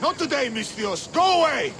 Not today, Misthios. Go away!